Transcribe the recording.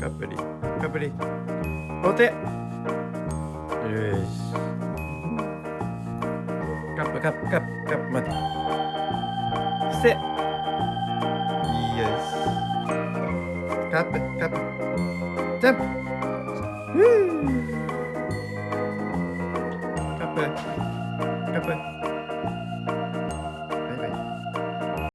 カプリカプリお手よし。カップカップカップカップ待って。伏せ。よし。カップカップ。ジャンプ。ふうカップ。カップ。